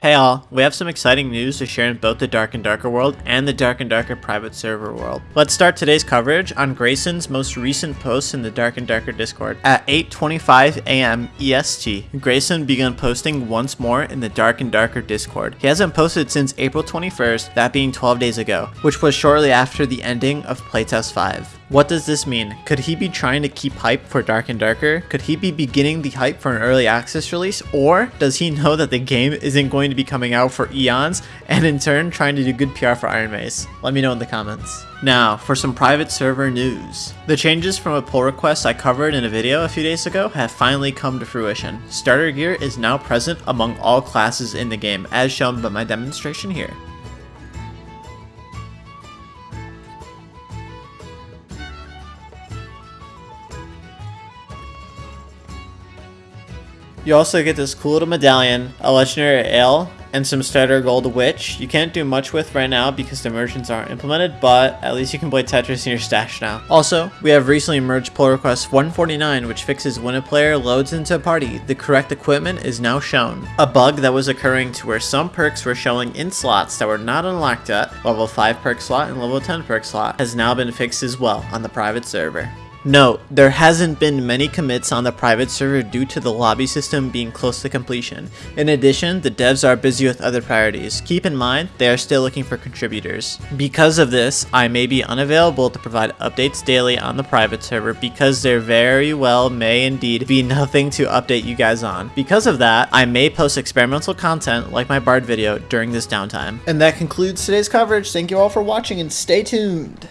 Hey all, we have some exciting news to share in both the Dark and Darker world and the Dark and Darker private server world. Let's start today's coverage on Grayson's most recent post in the Dark and Darker Discord. At 8.25 am EST, Grayson began posting once more in the Dark and Darker Discord. He hasn't posted since April 21st, that being 12 days ago, which was shortly after the ending of Playtest 5. What does this mean? Could he be trying to keep hype for Dark and Darker? Could he be beginning the hype for an early access release? Or does he know that the game isn't going to be coming out for eons and in turn trying to do good PR for Ironmace? Let me know in the comments. Now, for some private server news. The changes from a pull request I covered in a video a few days ago have finally come to fruition. Starter gear is now present among all classes in the game, as shown by my demonstration here. You also get this cool little medallion, a legendary ale, and some starter gold which you can't do much with right now because the merchants aren't implemented, but at least you can play Tetris in your stash now. Also, we have recently merged pull request 149 which fixes when a player loads into a party, the correct equipment is now shown. A bug that was occurring to where some perks were showing in slots that were not unlocked yet, level 5 perk slot and level 10 perk slot, has now been fixed as well on the private server. Note, there hasn't been many commits on the private server due to the lobby system being close to completion. In addition, the devs are busy with other priorities. Keep in mind, they are still looking for contributors. Because of this, I may be unavailable to provide updates daily on the private server because there very well may indeed be nothing to update you guys on. Because of that, I may post experimental content like my Bard video during this downtime. And that concludes today's coverage. Thank you all for watching and stay tuned.